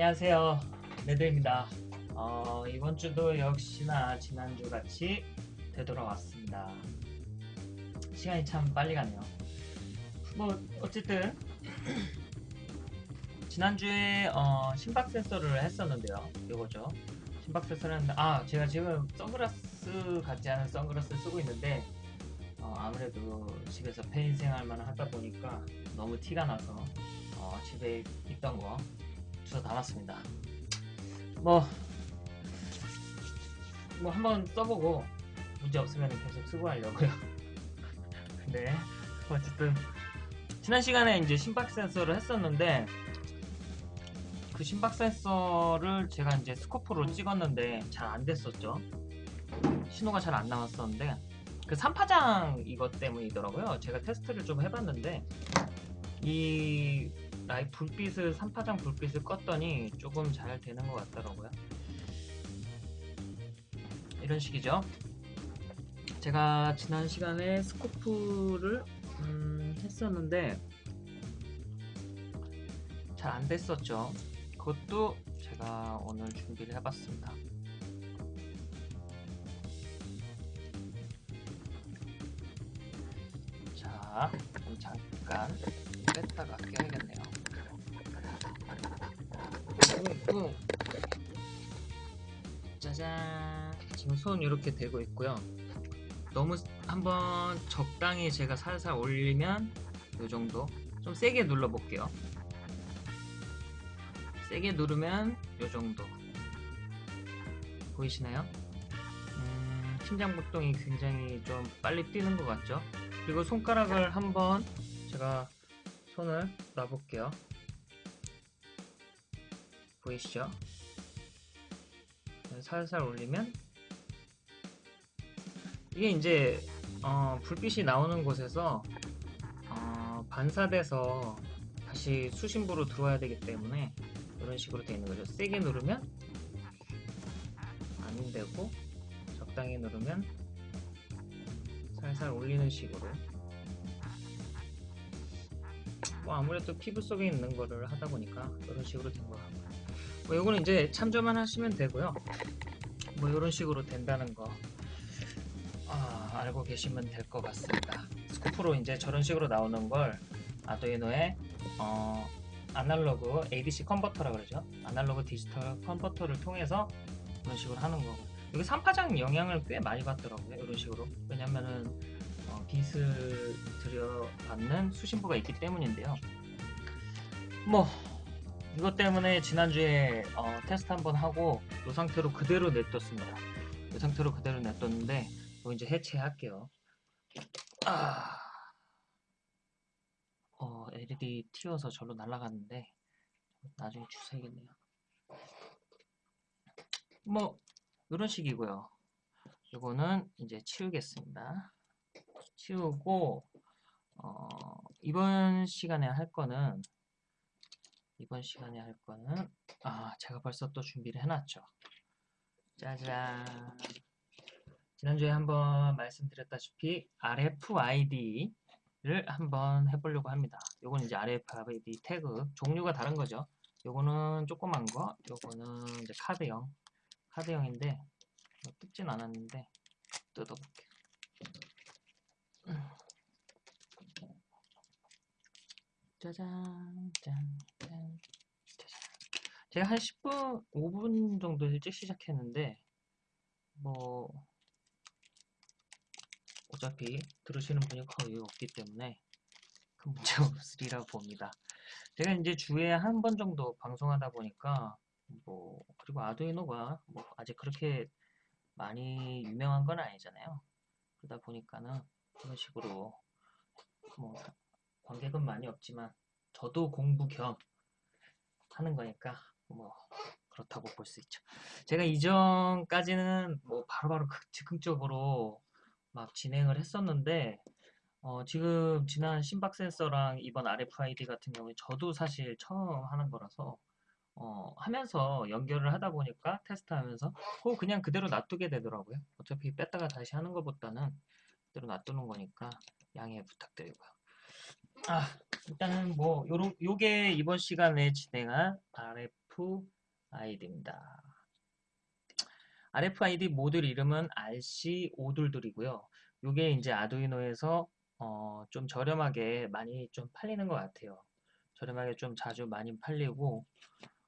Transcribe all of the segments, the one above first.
안녕하세요. 레드입니다. 어, 이번 주도 역시나 지난주 같이 되돌아왔습니다. 시간이 참 빨리 가네요. 뭐 어쨌든 지난주에 어, 심박 센서를 했었는데요. 이거죠. 심박 센서를 했는데 아 제가 지금 선글라스 같지 않은 선글라스를 쓰고 있는데 어, 아무래도 집에서 폐인 생활만 하다 보니까 너무 티가 나서 어, 집에 있던 거 주워 담았습니다. 뭐, 뭐 한번 써보고 문제 없으면 계속 쓰고 하려고요. 네, 어쨌든 지난 시간에 이제 심박 센서를 했었는데 그 심박 센서를 제가 이제 스코프로 찍었는데 잘 안 됐었죠. 신호가 잘 안 나왔었는데 그 3파장 이것 때문이더라고요. 제가 테스트를 좀 해봤는데 이 라이 불빛을 3파장 불빛을 껐더니 조금 잘 되는 것 같더라고요. 이런 식이죠. 제가 지난 시간에 스코프를 음, 했었는데 잘 안 됐었죠. 그것도 제가 오늘 준비를 해봤습니다. 자, 잠깐 뺐다가 껴야겠네요. 뿡뿡. 짜잔. 지금 손 이렇게 대고 있고요. 너무 한번 적당히 제가 살살 올리면 이 정도. 좀 세게 눌러 볼게요. 세게 누르면 이 정도. 보이시나요? 음, 심장搏동이 굉장히 좀 빨리 뛰는 것 같죠? 그리고 손가락을 한번 제가 손을 놔볼게요. 보이시죠? 네, 살살 올리면 이게 이제 어, 불빛이 나오는 곳에서 어, 반사돼서 다시 수신부로 들어와야 되기 때문에 이런 식으로 되어 있는 거죠. 세게 누르면 안 되고 적당히 누르면 살살 올리는 식으로 뭐 아무래도 피부 속에 있는 거를 하다 보니까 이런 식으로 된것 같고요 뭐 이거는 이제 참조만 하시면 되고요. 뭐 이런 식으로 된다는 거 아, 알고 계시면 될 것 같습니다. 스코프로 이제 저런 식으로 나오는 걸 아두이노에 어, 아날로그 ADC 컨버터라 그러죠? 아날로그 디지털 컨버터를 통해서 이런 식으로 하는 거고. 여기 3파장 영향을 꽤 많이 받더라고요 이런 식으로. 왜냐면은 어, 빛을 들여받는 수신부가 있기 때문인데요. 뭐 이것 때문에 지난주에 어, 테스트 한번 하고 이 상태로 그대로 냅뒀습니다 이 상태로 그대로 냅뒀는데 또 이제 해체할게요 아... 어, LED 튀어서 절로 날아갔는데 나중에 주워야겠네요 뭐 이런 식이고요. 이거는 이제 치우겠습니다. 치우고 어, 이번 시간에 할 거는 이번 시간에 할 거는 아 제가 벌써 또 준비를 해놨죠. 짜잔 지난주에 한번 말씀드렸다시피 RFID를 한번 해보려고 합니다. 요건 이제 RFID 태그 종류가 다른 거죠. 요거는 조그만 거, 요거는 이제 카드형 카드형인데 뭐 뜯진 않았는데 뜯어볼게요. 짜잔 짠, 짠, 짜잔. 제가 한 10분, 5분 정도 일찍 시작했는데 뭐 어차피 들으시는 분이 거의 없기 때문에 큰 문제 없으리라 봅니다. 제가 이제 주에 한 번 정도 방송하다 보니까 뭐 그리고 아두이노가 뭐 아직 그렇게 많이 유명한 건 아니잖아요. 그러다 보니까는 그런 식으로 뭐 관객은 많이 없지만 저도 공부 겸 하는 거니까 뭐 그렇다고 볼 수 있죠. 제가 이전까지는 뭐 바로바로 바로 즉흥적으로 막 진행을 했었는데 어 지금 지난 심박 센서랑 이번 RFID 같은 경우에 저도 사실 처음 하는 거라서 어, 하면서 연결을 하다 보니까 테스트하면서 그 그냥 그대로 놔두게 되더라고요. 어차피 뺐다가 다시 하는 것보다는 그대로 놔두는 거니까 양해 부탁드리고요. 아 일단은 뭐 요런 요게 이번 시간에 진행한 RFID입니다. RFID 모듈 이름은 RC5둘둘이고요. 이게 이제 아두이노에서 어, 좀 저렴하게 많이 좀 팔리는 것 같아요. 저렴하게 좀 자주 많이 팔리고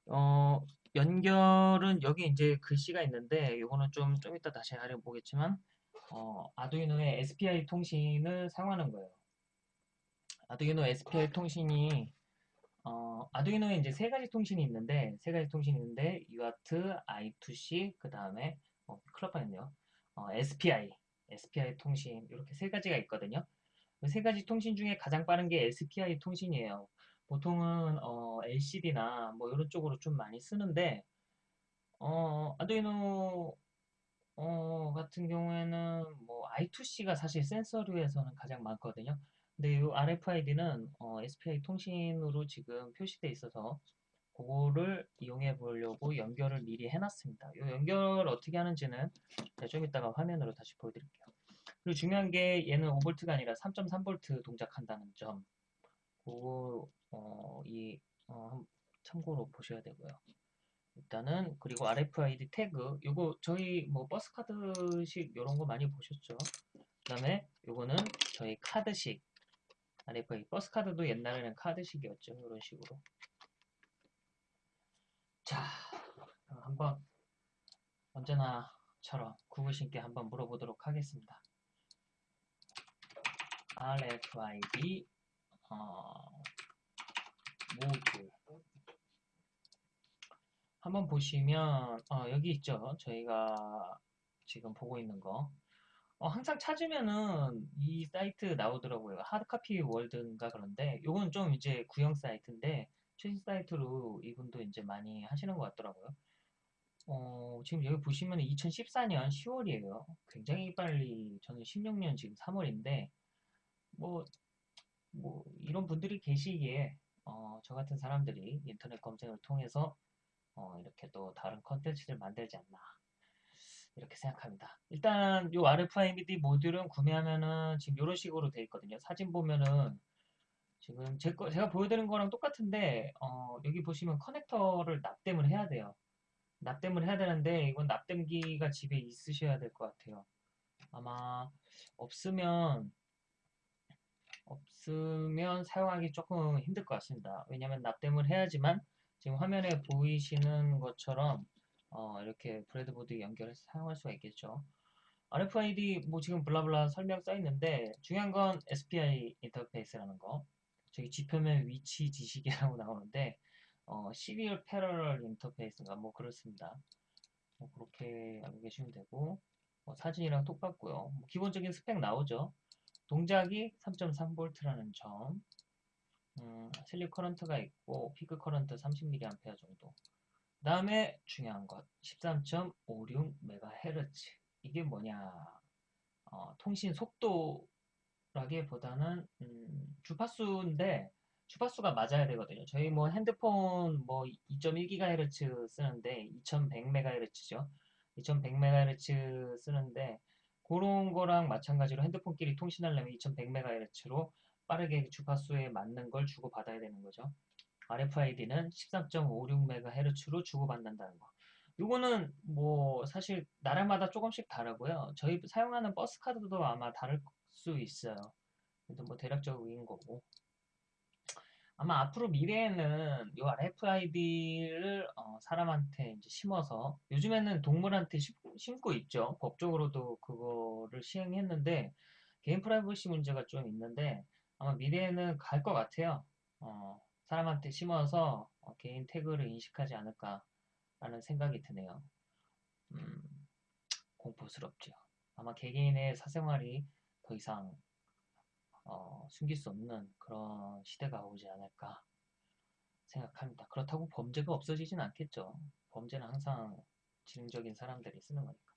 어, 연결은 여기 이제 글씨가 있는데 이거는 좀, 좀 이따 다시 알아보겠지만 어, 아두이노의 SPI 통신을 사용하는 거예요. 아두이노 SPI 통신이 어, 아두이노에 이제 세 가지 통신이 있는데 세 가지 통신이 있는데 UART, I2C 그 다음에 어, 클럽하였네요. 어, SPI, SPI 통신 이렇게 세 가지가 있거든요. 그세 가지 통신 중에 가장 빠른 게 SPI 통신이에요. 보통은 어, LCD나 뭐 이런 쪽으로 좀 많이 쓰는데 어, 아두이노 어, 같은 경우에는 뭐 I2C가 사실 센서류에서는 가장 많거든요. 근데 이 RFID는 어, SPI 통신으로 지금 표시되어 있어서 그거를 이용해 보려고 연결을 미리 해놨습니다. 이 연결 어떻게 하는지는 좀 이따가 화면으로 다시 보여드릴게요. 그리고 중요한 게 얘는 5V가 아니라 3.3V 동작한다는 점. 그거 어, 이 어, 참고로 보셔야 되고요. 일단은 그리고 RFID 태그 요거 저희 뭐 버스 카드식 이런 거 많이 보셨죠? 그 다음에 요거는 저희 카드식 RFID 버스 카드도 옛날에는 카드식이었죠. 이런 식으로 자 한번 언제나처럼 구글신께 한번 물어보도록 하겠습니다. RFID 어, 모듈 한번 보시면 어, 여기 있죠. 저희가 지금 보고 있는 거. 어, 항상 찾으면은 이 사이트 나오더라고요. 하드카피 월드인가 그런데 요건 좀 이제 구형 사이트인데 최신 사이트로 이분도 이제 많이 하시는 것 같더라고요. 어, 지금 여기 보시면 2014년 10월이에요. 굉장히 빨리 저는 16년 지금 3월인데 뭐, 뭐 이런 분들이 계시기에 어, 저 같은 사람들이 인터넷 검색을 통해서 어, 이렇게 또 다른 컨텐츠를 만들지 않나 이렇게 생각합니다. 일단 이 RFID 모듈은 구매하면은 지금 이런 식으로 되어 있거든요. 사진 보면은 지금 제 거, 제가 보여드린 거랑 똑같은데 어, 여기 보시면 커넥터를 납땜을 해야 돼요. 납땜을 해야 되는데 이건 납땜기가 집에 있으셔야 될 것 같아요. 아마 없으면 없으면 사용하기 조금 힘들 것 같습니다. 왜냐하면 납땜을 해야지만 지금 화면에 보이시는 것처럼 어, 이렇게 breadboard 연결해서 사용할 수가 있겠죠. RFID 뭐 지금 blah blah 설명 써 있는데 중요한 건 SPI 인터페이스라는 거. 저기 지표면 위치 지식이라고 나오는데 어, serial parallel interface인가 뭐 그렇습니다. 뭐 그렇게 알고 계시면 되고 뭐 사진이랑 똑같고요. 뭐 기본적인 스펙 나오죠. 동작이 3.3V라는 점. 음, sleep current가 있고 peak current 30mA 정도. 그 다음에 중요한 것 13.56MHz 이게 뭐냐 어, 통신 속도라기보다는 음, 주파수인데 주파수가 맞아야 되거든요. 저희 뭐 핸드폰 뭐 2.1GHz 쓰는데 2100MHz죠. 2100MHz 쓰는데 그런 거랑 마찬가지로 핸드폰끼리 통신하려면 2100MHz로 빠르게 주파수에 맞는 걸 주고받아야 되는 거죠. RFID는 13.56MHz로 주고받는다는 거. 이거는 뭐 사실 나라마다 조금씩 다르고요. 저희 사용하는 버스 카드도 아마 다를 수 있어요. 그래도 뭐 대략적인 거고. 아마 앞으로 미래에는 이 RFID를 어, 사람한테 이제 심어서 요즘에는 동물한테 심고 있죠. 법적으로도 그거를 시행했는데 개인 프라이버시 문제가 좀 있는데 아마 미래에는 갈 것 같아요. 어, 사람한테 심어서 어, 개인 태그를 인식하지 않을까라는 생각이 드네요. 음, 공포스럽죠. 아마 개개인의 사생활이 더 이상 어, 숨길 수 없는 그런 시대가 오지 않을까 생각합니다. 그렇다고 범죄가 없어지진 않겠죠. 범죄는 항상 지능적인 사람들이 쓰는 거니까.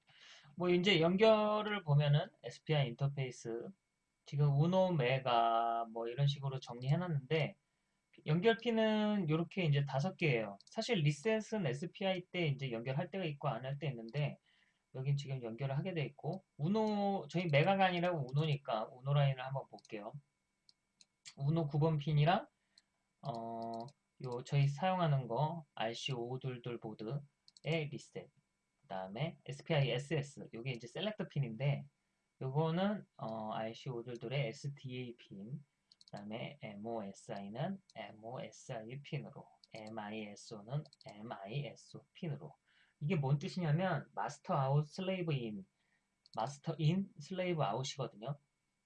뭐 이제 연결을 보면은 SPI 인터페이스 지금 우노 메가 뭐 이런 식으로 정리해 놨는데 연결피는 이렇게 이제 다섯 개예요. 사실 리셋은 SPI 때 이제 연결할 때가 있고 안 할 때 있는데 여긴 지금 연결을 하게 돼 있고 우노 저희 메가가 아니라 우노니까 우노 라인을 한번 볼게요. 우노 9번 핀이랑 어, 요 저희 사용하는 거 RC522 보드의 리셋 그 다음에 SPI SS 요게 이제 selector 핀인데 요거는 어, RC522의 SDA 핀 그 다음에 MOSI는 MOSI 핀으로 MISO는 MISO 핀으로 이게 뭔 뜻이냐면 Master Out Slave In Master In Slave Out이거든요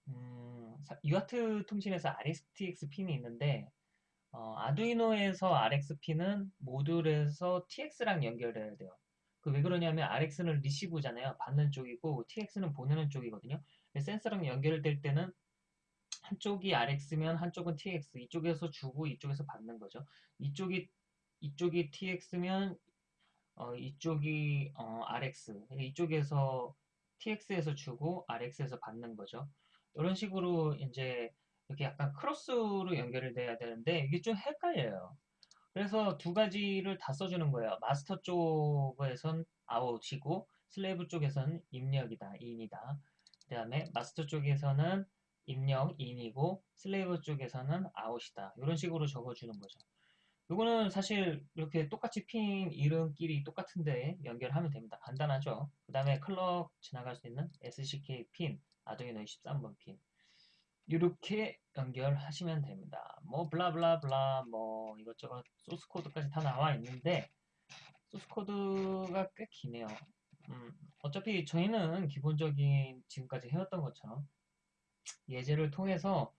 음, UART 통신에서 RX TX 핀이 있는데 어, 아두이노에서 RX핀은 모듈에서 TX랑 연결해야 돼요. 그 왜 그러냐면 RX는 receive잖아요. 받는 쪽이고 TX는 보내는 쪽이거든요. 센서랑 연결될 때는 한쪽이 RX면 한쪽은 TX, 이쪽에서 주고 이쪽에서 받는 거죠. 이쪽이 이쪽이 TX면 어, 이쪽이 어, RX, 이쪽에서 TX에서 주고 RX에서 받는 거죠. 이런 식으로 이제 이렇게 약간 크로스로 연결이 돼야 되는데 이게 좀 헷갈려요. 그래서 두 가지를 다 써주는 거예요. 마스터 쪽에선 아웃이고 슬레이브 쪽에서는 입력이다, 인이다. 그 다음에 마스터 쪽에서는 입력, in이고 slave 쪽에서는 out이다. 이런 식으로 적어주는 거죠. 이거는 사실 이렇게 똑같이 핀 이름끼리 똑같은데 연결하면 됩니다. 간단하죠. 그 다음에 clock 지나갈 수 있는 SCK 핀, 아두이노 23번 핀. 이렇게 연결하시면 됩니다. 뭐 blah blah blah 뭐 이것저것 소스 코드까지 다 나와 있는데 소스 코드가 꽤 기네요. 음, 어차피 저희는 기본적인 지금까지 해왔던 것처럼 예제를 통해서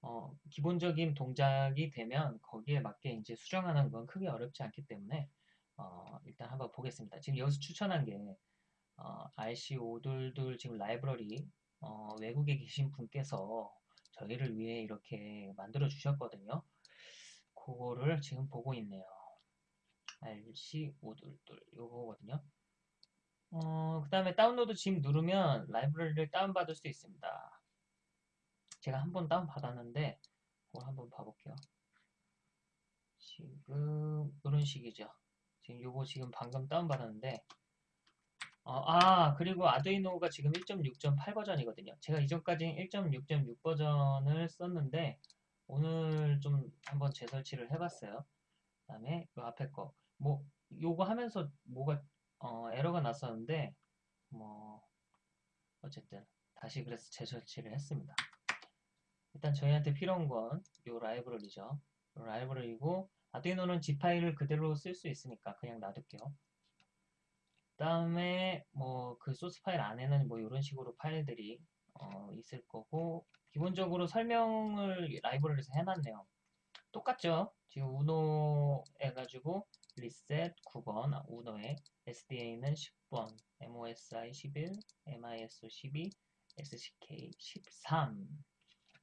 어, 기본적인 동작이 되면 거기에 맞게 이제 수정하는 건 크게 어렵지 않기 때문에 어, 일단 한번 보겠습니다. 지금 여기서 추천한 게 어, RC522 지금 라이브러리 어, 외국에 계신 분께서 저희를 위해 이렇게 만들어 주셨거든요. 그거를 지금 보고 있네요. RC522 요거거든요. 어, 그 다음에 다운로드 지금 누르면 라이브러리를 다운받을 수 있습니다. 제가 한 번 다운받았는데 그걸 한번 봐볼게요. 지금 이런 식이죠. 지금 요거 지금 방금 다운받았는데 어, 아, 그리고 아두이노가 지금 1.6.8 버전이거든요. 제가 이전까지 1.6.6 버전을 썼는데 오늘 좀 한번 재설치를 해봤어요. 그 다음에 요 앞에 거. 뭐 요거 하면서 뭐가 어, 에러가 났었는데 뭐 어쨌든 다시 그래서 재설치를 했습니다. 일단 저희한테 필요한 건요 라이브러리죠. 요 라이브러리고 아두이노는 G 파일을 그대로 쓸 수 있으니까 그냥 놔둘게요. 다음에 뭐 그 소스 파일 안에는 뭐 이런 식으로 파일들이 어 있을 거고 기본적으로 설명을 라이브러리에서 해놨네요. 똑같죠? 지금 우노 해가지고 리셋 9번 우노에 SDA는 10번 MOSI 11 MISO 12 SCK 13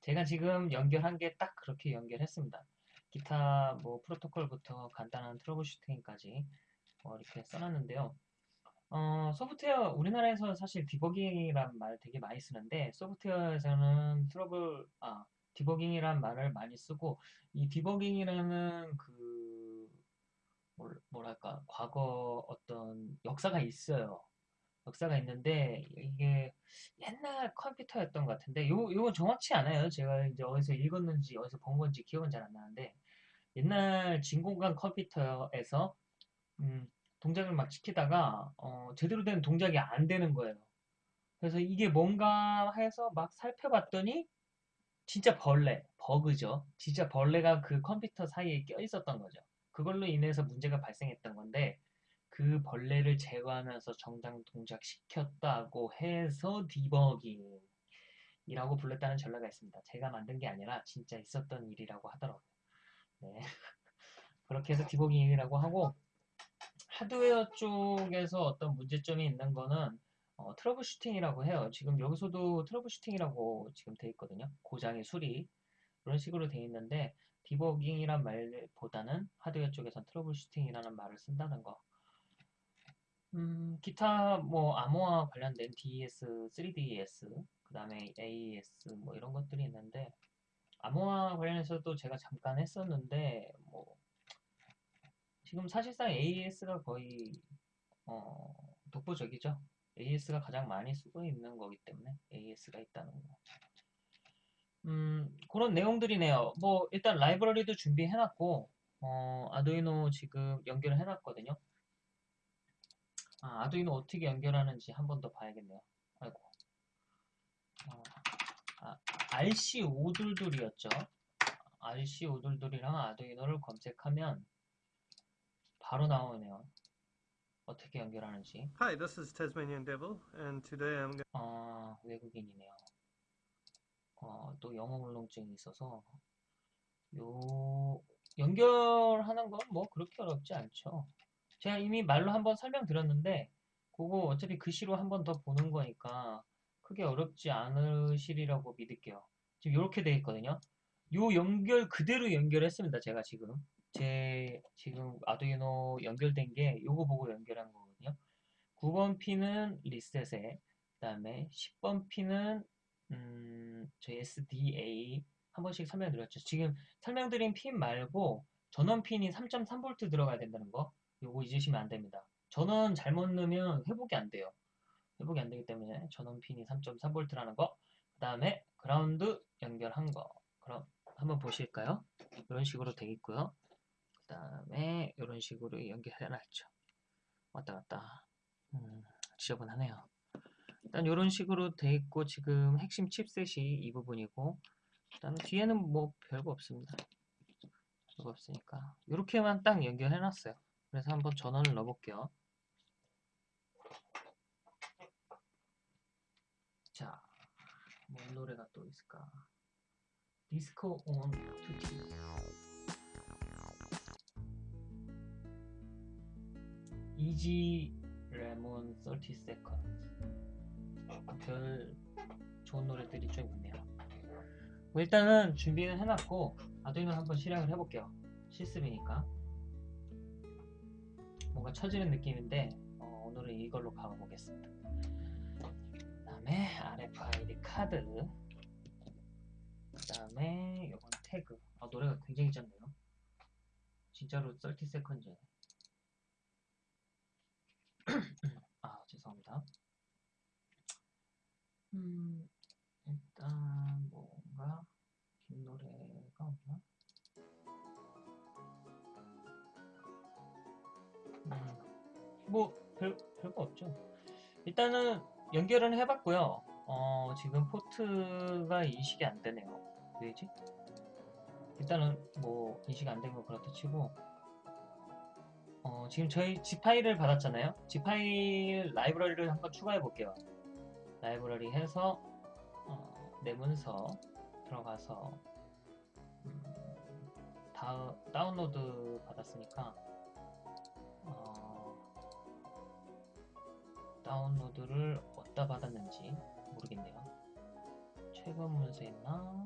제가 지금 연결한 게 딱 그렇게 연결했습니다. 기타 뭐 프로토콜부터 간단한 트러블 슈팅까지 뭐 이렇게 써놨는데요. 어, 소프트웨어, 우리나라에서 사실 디버깅이란 말 되게 많이 쓰는데, 소프트웨어에서는 트러블, 아, 디버깅이란 말을 많이 쓰고, 이 디버깅이라는 그, 뭐랄까, 과거 어떤 역사가 있어요. 역사가 있는데, 이게 옛날 컴퓨터였던 것 같은데, 요, 요거 정확치 않아요. 제가 이제 어디서 읽었는지, 어디서 본 건지 기억은 잘 안 나는데, 옛날 진공관 컴퓨터에서, 음, 동작을 막 시키다가 어, 제대로 된 동작이 안 되는 거예요. 그래서 이게 뭔가 해서 막 살펴봤더니 진짜 벌레, 버그죠. 진짜 벌레가 그 컴퓨터 사이에 껴 있었던 거죠. 그걸로 인해서 문제가 발생했던 건데 그 벌레를 제거하면서 정당 동작 시켰다고 해서 디버깅이라고 불렀다는 전례가 있습니다. 제가 만든 게 아니라 진짜 있었던 일이라고 하더라고요. 네. 그렇게 해서 디버깅이라고 하고 하드웨어 쪽에서 어떤 문제점이 있는 거는 어, trouble shooting이라고 해요. 지금 여기서도 trouble shooting이라고 지금 돼 있거든요. 고장의 수리 그런 식으로 돼 있는데 디버깅이란 말보다는 하드웨어 쪽에선 trouble shooting이라는 말을 쓴다는 거. 음, 기타 뭐 암호화 관련된 DES, 3DES, 그 다음에 AES 뭐 이런 것들이 있는데 암호화 관련해서도 제가 잠깐 했었는데 뭐 지금 사실상 AES가 거의 어, 독보적이죠. AES가 가장 많이 쓰고 있는 거기 때문에 AES가 있다는 거. 음, 그런 내용들이네요. 뭐 일단 라이브러리도 준비해놨고 어, 아두이노 지금 연결을 해놨거든요. 아, 아두이노 어떻게 연결하는지 한 번 더 봐야겠네요. 아이고. 어, 아, RC522였죠. RC522이랑 아두이노를 검색하면 바로 나오네요. 어떻게 연결하는지. Hi, this is Tasmanian Devil, and today I'm 아, 외국인이네요. 어, 또 영어 울렁증이 있어서 요 연결하는 건 뭐 그렇게 어렵지 않죠. 제가 이미 말로 한번 설명드렸는데 그거 어차피 글씨로 한번 더 보는 거니까 크게 어렵지 않으시리라고 믿을게요. 지금 이렇게 돼 있거든요. 요 연결 그대로 연결했습니다. 제가 지금 제 지금 아두이노 연결된 게 요거 보고 연결한 거거든요. 9번 핀은 리셋에 그다음에 10번 핀은 음, 저희 SDA 한 번씩 설명드렸죠. 지금 설명드린 핀 말고 전원 핀이 3.3V 들어가야 된다는 거 요거 잊으시면 안 됩니다. 전원 잘못 넣으면 회복이 안 돼요. 회복이 안 되기 때문에 전원 핀이 3.3V라는 거. 그 다음에 그라운드 연결한 거. 그럼 한번 보실까요? 이런 식으로 되어 있고요. 그 다음에 이런 식으로 연결해 놨죠. 왔다 갔다. 음, 지저분하네요. 일단 이런 식으로 돼 있고 지금 핵심 칩셋이 이 부분이고 그다음에 뒤에는 뭐 별거 없습니다. 별거 없으니까 이렇게만 딱 연결해 놨어요. 그래서 한번 전원을 넣어 볼게요. 자, 뭔 노래가 또 있을까? 디스코 온 투티 이지 레몬 30 seconds 별 좋은 노래들이 좀 있네요. 뭐 일단은 준비는 해놨고 아두이노 한번 실행을 해볼게요. 실습이니까 뭔가 처지는 느낌인데 어, 오늘은 이걸로 가보겠습니다. 그 다음에 RFID 카드 그 다음에 요건 태그 아 노래가 굉장히 짧네요. 진짜로 30 seconds 아 죄송합니다. 음, 일단 뭔가 뭐 별, 별거 없죠. 일단은 연결은 해봤고요. 어, 지금 포트가 인식이 안 되네요. 왜지? 일단은 뭐 인식 안 되고 그렇다 치고 어, 지금 저희 G 파일을 받았잖아요. G 파일 라이브러리를 한번 추가해 볼게요. 라이브러리 해서 어, 내 문서 들어가서 음, 다, 다운로드 받았으니까 다운로드를 어디다 받았는지 모르겠네요. 최근 문서 있나?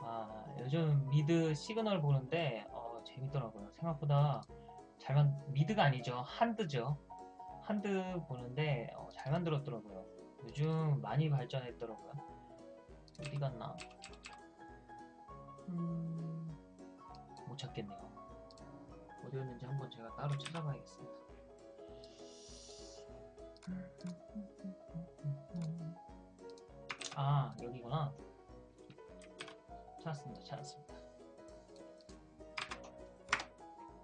아 요즘 미드 시그널 보는데 어, 재밌더라고요. 생각보다 잘 만, 미드가 아니죠. 한드죠. 한드 보는데 어, 잘 만들었더라고요. 요즘 많이 발전했더라고요. 어디 갔나? 음, 못 찾겠네요. 어디였는지 한번 제가 따로 찾아봐야겠습니다. 아, 여기구나. 찾았습니다. 찾았습니다.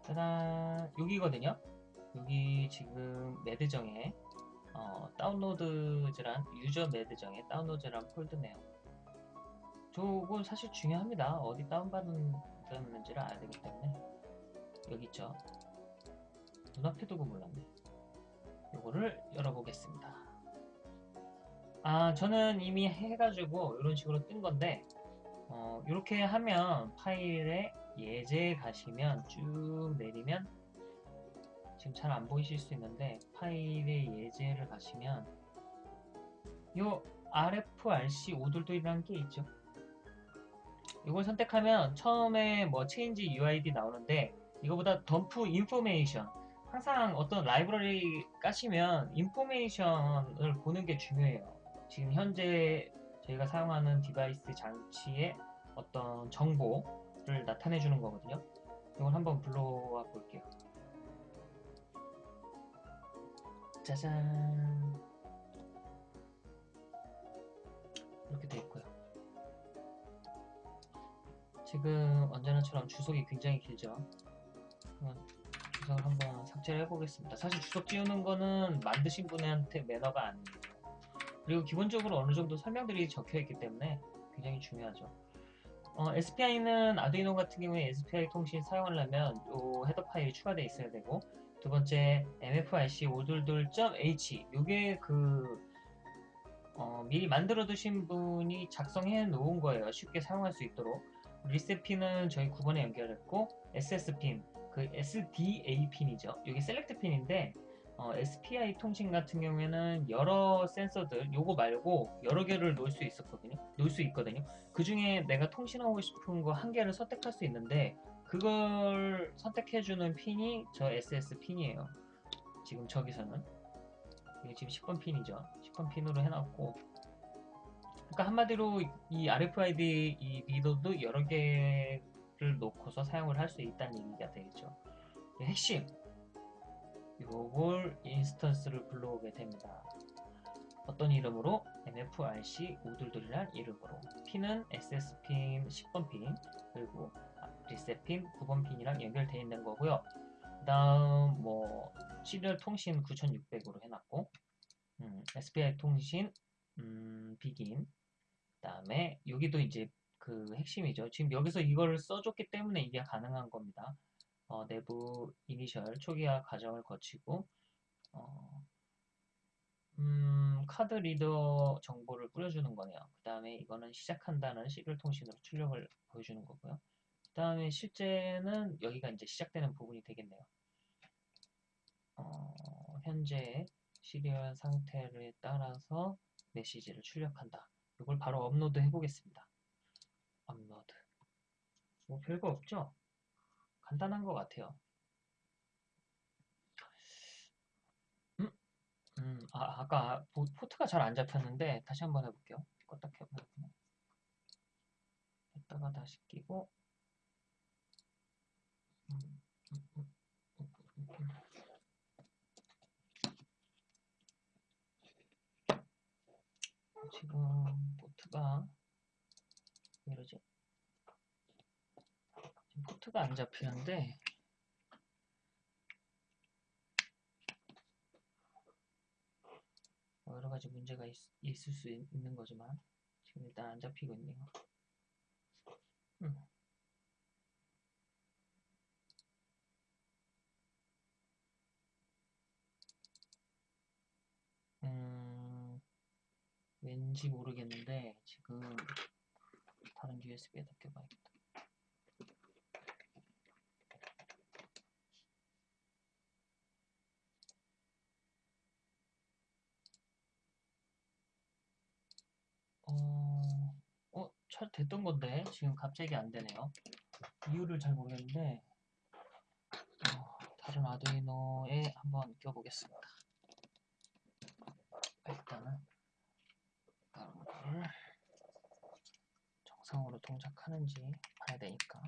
짜잔, 여기거든요. 여기 지금 매드정에 어, 다운로드즈란 유저 매드정에 다운로드란 폴드네요. 저건 사실 중요합니다. 어디 다운받았는지를 알아야 되기 때문에 여기 있죠. 눈앞에 두고 몰랐네. 요거를 열어보겠습니다. 아 저는 이미 해가지고 이런 식으로 뜬 건데 어, 이렇게 하면 파일에 예제 가시면 쭉 내리면 지금 잘 안 보이실 수 있는데 파일의 예제를 가시면 요 MFRC 오둘둘이라는 게 있죠. 이걸 선택하면 처음에 뭐 change UID 나오는데 이거보다 dump information 항상 어떤 라이브러리 까시면 information을 보는 게 중요해요. 지금 현재 저희가 사용하는 device 장치의 어떤 정보를 나타내 주는 거거든요. 이걸 한번 불러와 볼게요. 짜잔 이렇게 돼 있고요 지금 언제나처럼 주석이 굉장히 길죠. 주석을 한번 삭제를 해보겠습니다. 사실 주석 지우는 거는 만드신 분한테 매너가 아니에요. 그리고 기본적으로 어느 정도 설명들이 적혀 있기 때문에 굉장히 중요하죠. 어, SPI는 아두이노 같은 경우에 SPI 통신 사용하려면 요 헤더 파일이 추가되어 있어야 되고 두 번째 MFRC 522.h 요게 그 어, 미리 만들어 두신 분이 작성해 놓은 거예요. 쉽게 사용할 수 있도록. 리셋 핀은 저희 9번에 연결했고 SS 핀, 그 SDA 핀이죠. 이게 셀렉트 핀인데 어, SPI 통신 같은 경우에는 여러 센서들 요거 말고 여러 개를 놓을 수 있었거든요. 놓을 수 있거든요. 그 중에 내가 통신하고 싶은 거 한 개를 선택할 수 있는데 그걸 선택해주는 핀이 저 SS 핀이에요. 지금 저기서는 이게 지금 10번 핀이죠. 10번 핀으로 해놨고 그러니까 한마디로 이 RFID 이 리더도 여러 개 를 놓고서 사용을 할 수 있다는 얘기가 되겠죠. 핵심 요걸 instance를 불러오게 됩니다. 어떤 이름으로 MFRC 오둘둘이란 이름으로 핀은 SS핀 10번 핀 그리고 리셋 핀 9번 핀이랑 연결되어 있는 거고요. 그 다음 뭐 serial 통신 9600으로 해놨고 음, SPI 통신 음, begin 그 다음에 여기도 이제 그 핵심이죠. 지금 여기서 이걸 써줬기 때문에 이게 가능한 겁니다. 어, 내부 이니셜 초기화 과정을 거치고 어, 음, 카드 리더 정보를 뿌려주는 거네요. 그 다음에 이거는 시작한다는 serial 통신으로 출력을 보여주는 거고요. 그 다음에 실제는 여기가 이제 시작되는 부분이 되겠네요. 어, 현재 serial 상태를 따라서 메시지를 출력한다. 이걸 바로 업로드 해보겠습니다. 뭐 별거 없죠? 간단한 것 같아요. 음, 음, 아, 아까 보- 포트가 잘 안 잡혔는데 다시 한번 해볼게요. 껐다 켜봐요. 했다가 다시 끼고. 지금 포트가 왜 이러지? 포트가 안 잡히는데 뭐 여러 가지 문제가 있, 있을 수 있, 는 거지만 지금 일단 안 잡히고 있네요. 음. 음, 왠지 모르겠는데 지금 다른 USB에다 껴봐야겠다. 어, 어, 잘 됐던 건데 지금 갑자기 안 되네요. 이유를 잘 모르겠는데 어, 다른 아두이노에 한번 껴보겠습니다. 일단은 다른 거를 정상으로 동작하는지 봐야 되니까.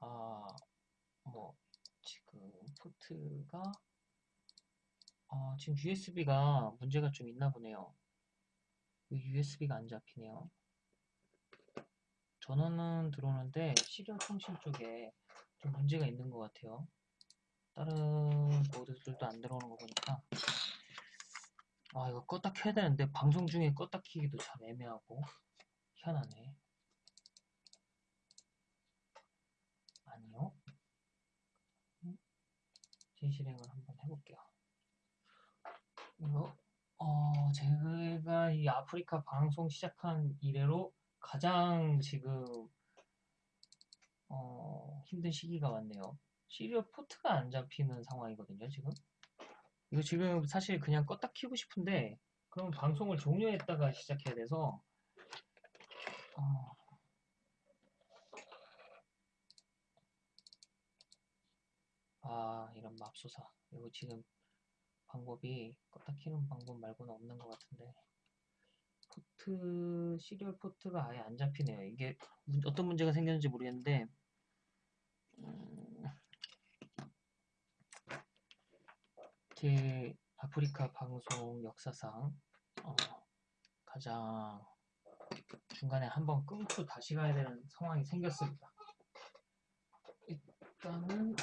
아, 뭐 지금 포트가 어, 지금 USB가 문제가 좀 있나 보네요. USB가 안 잡히네요. 전원은 들어오는데 시리얼 통신 쪽에 좀 문제가 있는 것 같아요. 다른 보드들도 안 들어오는 거 보니까 아 이거 껐다 켜야 되는데 방송 중에 껐다 키기도 참 애매하고 희한하네. 아니요. 진실행을 한번 해볼게요. 어 제가 이 아프리카 방송 시작한 이래로 가장 지금 어 힘든 시기가 왔네요. 시리얼 포트가 안 잡히는 상황이거든요, 지금. 이거 지금 사실 그냥 껐다 키고 싶은데 그럼 방송을 종료했다가 시작해야 돼서 어, 아 이런 맙소사 이거 지금 방법이 껐다 키는 방법 말고는 없는 것 같은데 포트 serial 포트가 아예 안 잡히네요 이게 문- 어떤 문제가 생겼는지 모르겠는데 음, 제 아프리카 방송 역사상 어, 가장 중간에 한번 끊고 다시 가야 되는 상황이 생겼습니다. 일단은